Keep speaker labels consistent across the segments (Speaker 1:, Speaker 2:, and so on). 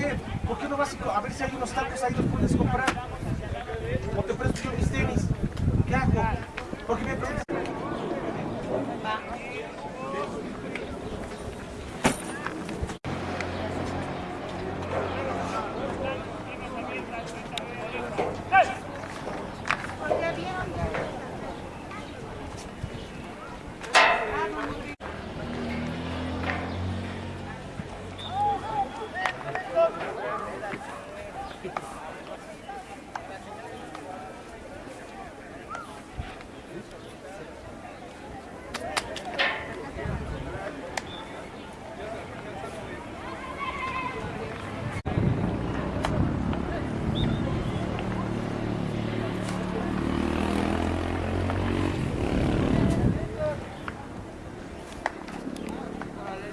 Speaker 1: से मुख्य रूप से अमित शाह की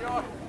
Speaker 1: God.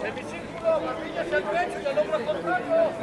Speaker 1: Semicírculo, Martínez
Speaker 2: al derecho
Speaker 3: y al hombro contrario.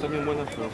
Speaker 3: Están bien buenas, pero.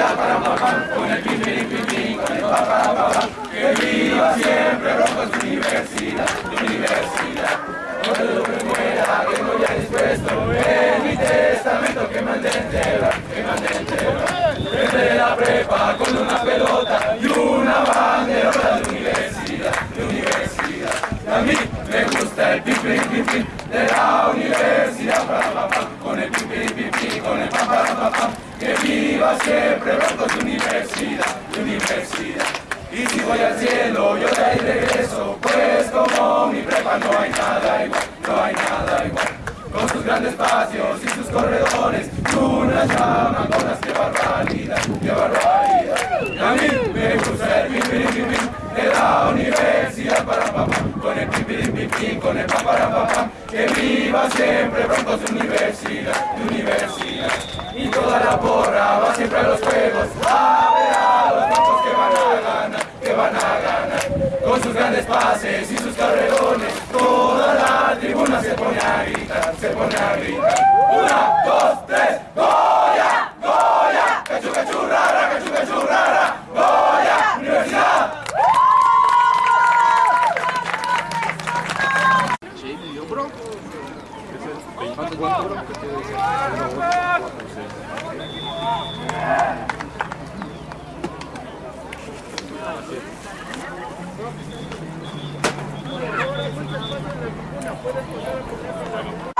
Speaker 4: Universidad para papá con el pim pim pim pim con el papá papá que viva siempre Broncos Universidad Universidad no te lo que muera tengo ya dispuesto en mi testamento que mande enterrar que mande enterrar desde la prepa con una pelota y una banderota de universidad de universidad a mí me gusta el pim pim de la universidad para papá con el pim pim con el pam que viva siempre Broncos universidad universidad. Y si voy al cielo yo de ahí regreso. Pues como mi prepa no hay nada igual no hay nada igual. Con sus grandes patios y sus corredores unas llamaconas que barbaridad qué barbaridad. Y a mí me gusta el pim pim pim de la universidad para papá. con el pim con el que viva siempre Broncos de universidad universidad y toda la porra va siempre a los juegos a ver a los broncos que van a ganar que van a ganar con sus grandes pases y sus carrerones toda la tribuna se pone a gritar se pone a gritar una dos Goya Universidad
Speaker 1: ¿A qué venimos? ¡A ganar! ¡Y cómo jugaremos! ¡Duro, duro, duro, equipo duro! ¡Duro, duro, duro, equipo duro! ¡Vamos, Bronco, vamos! ¡Hasta todos! ¡Hasta todos!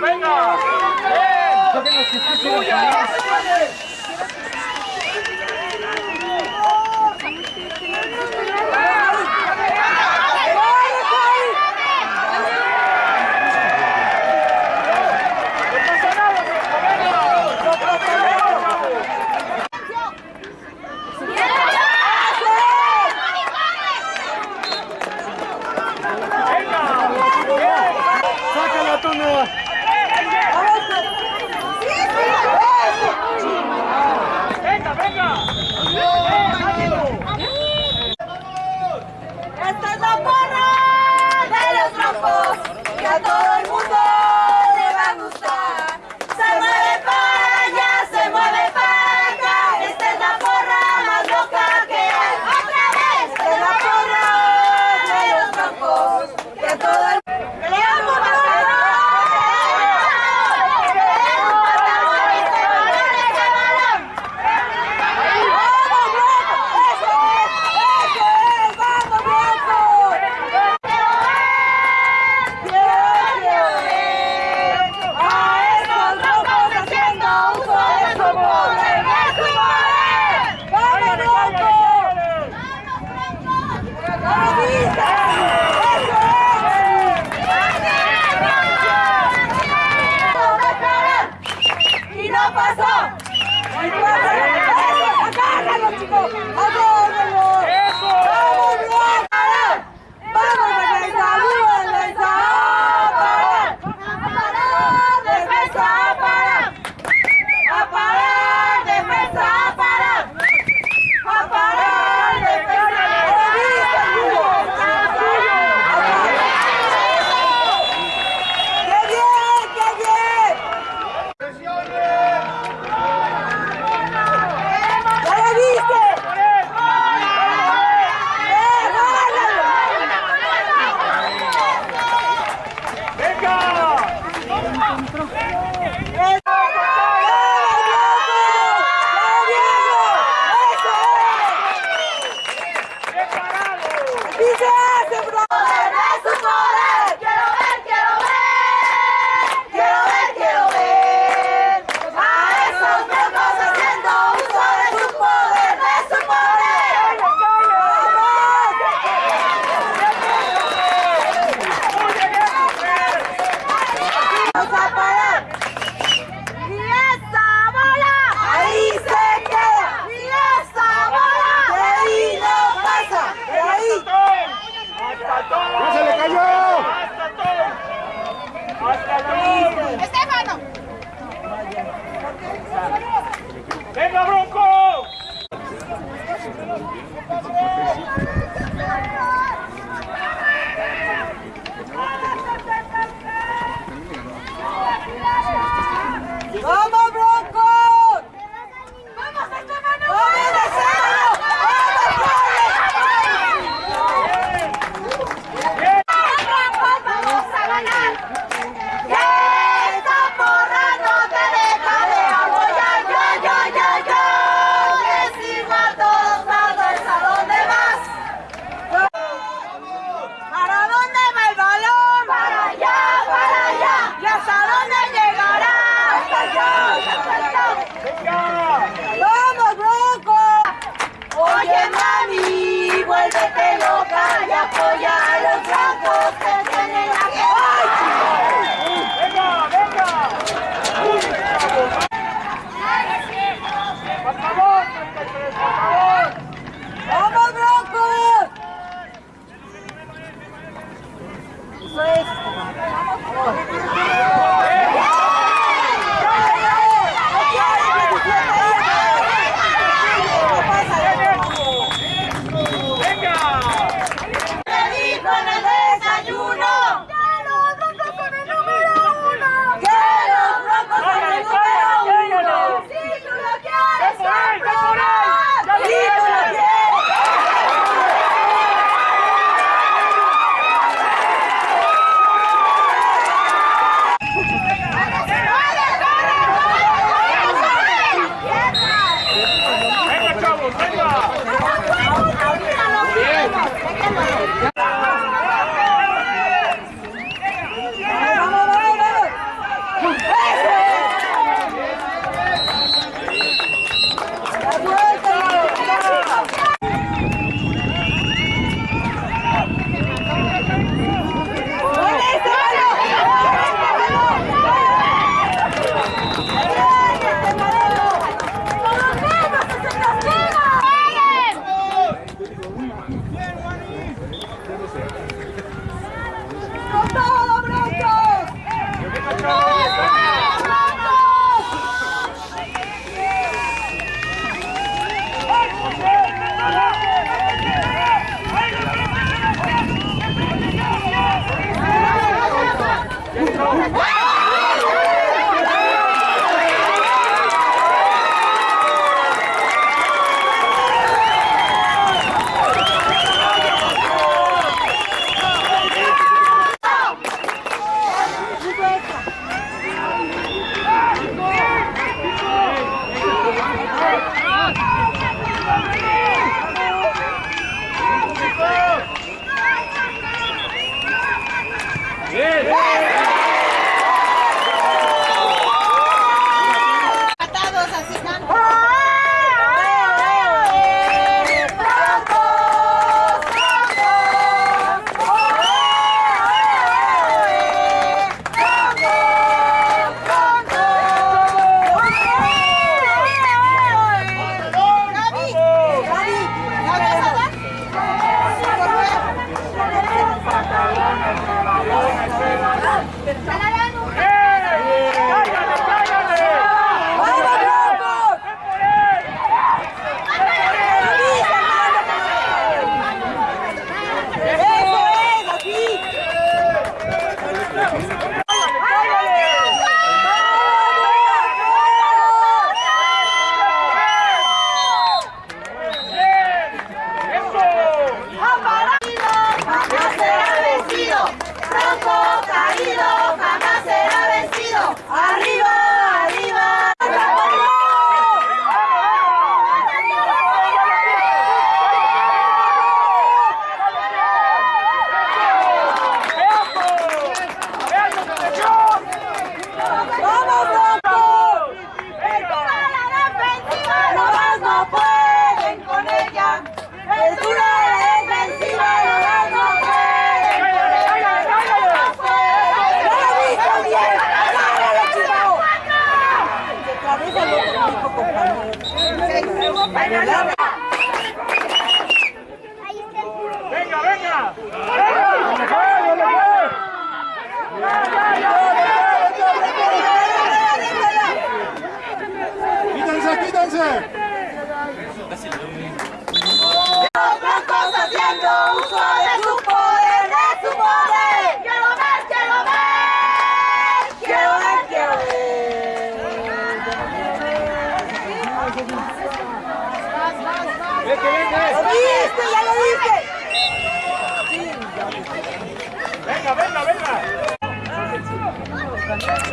Speaker 2: Venga, venga.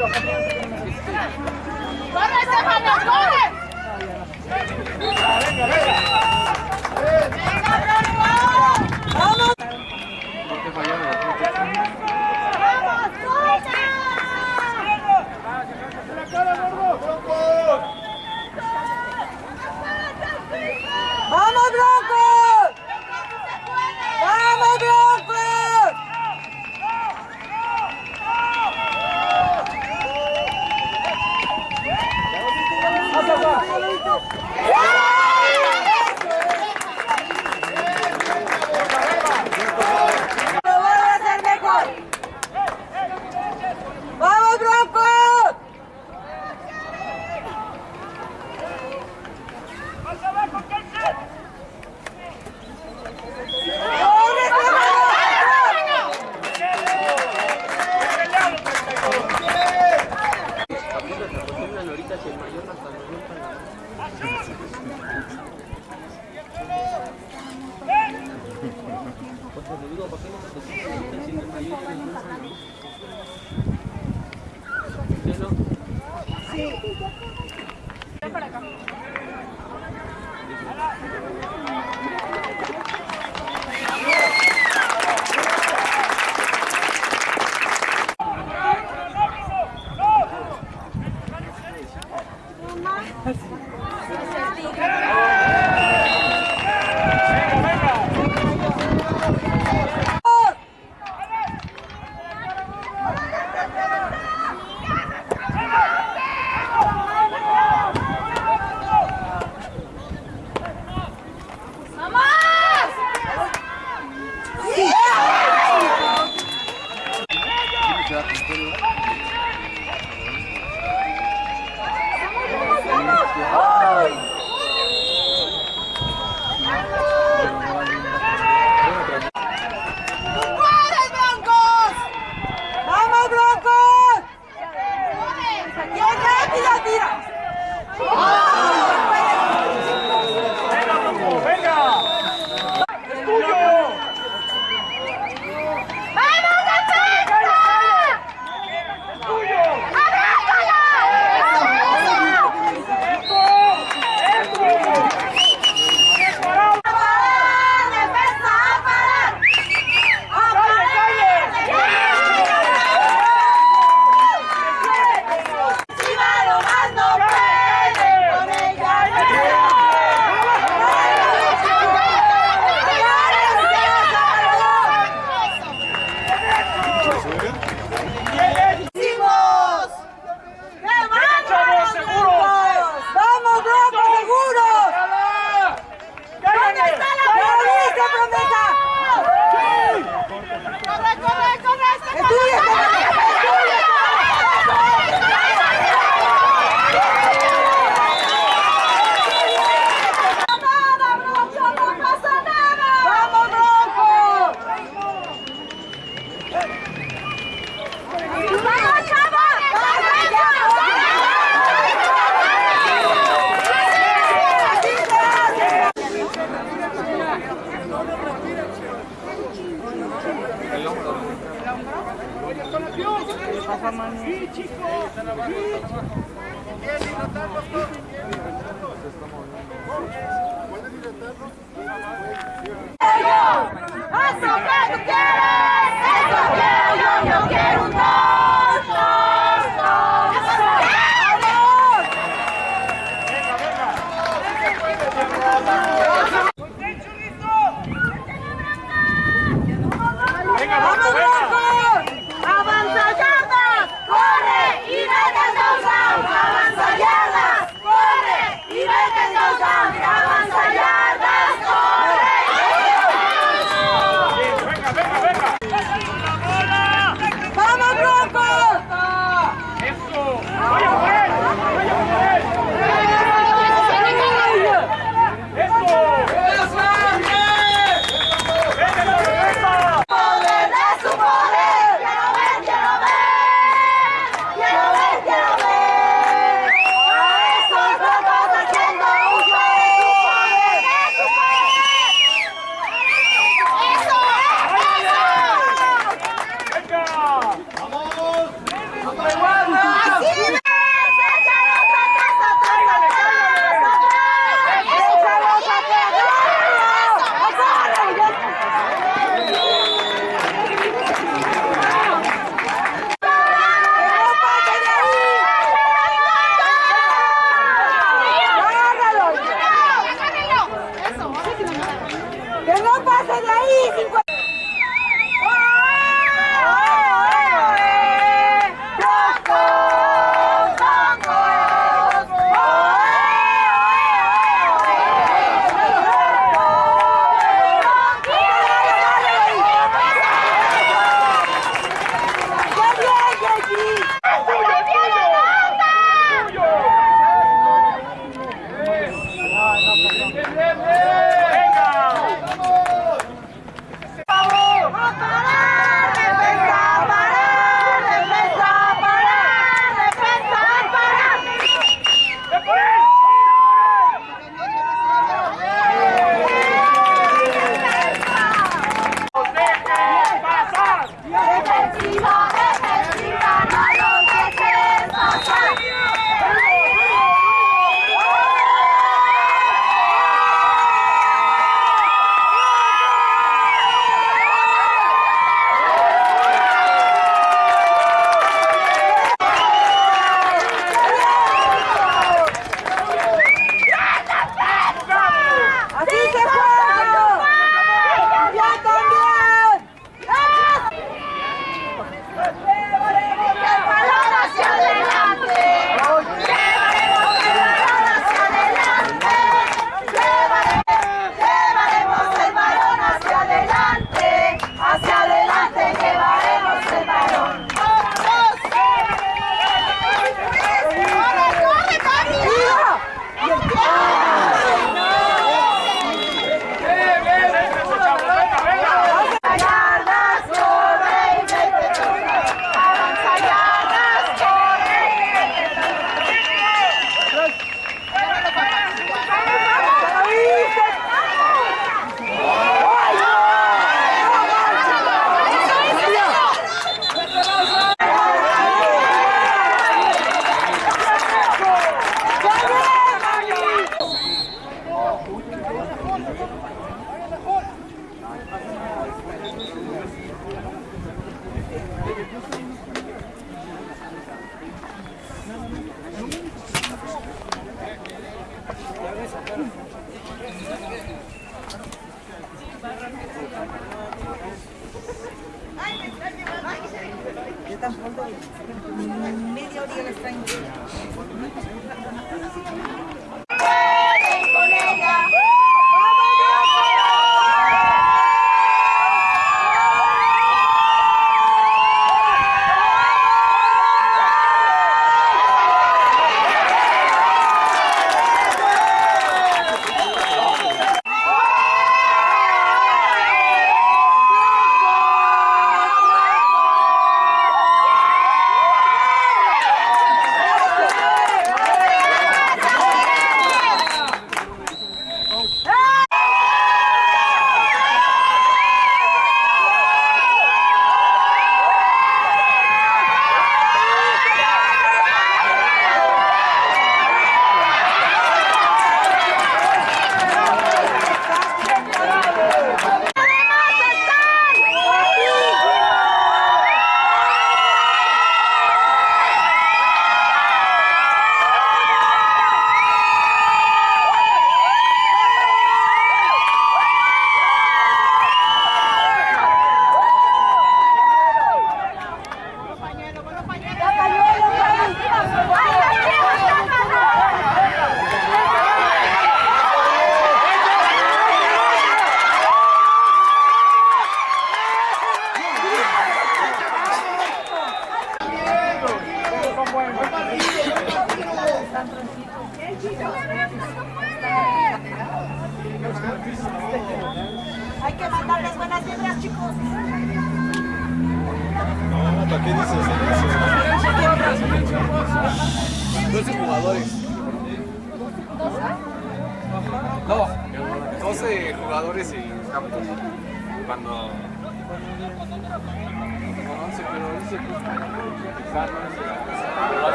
Speaker 1: Bora, essa é a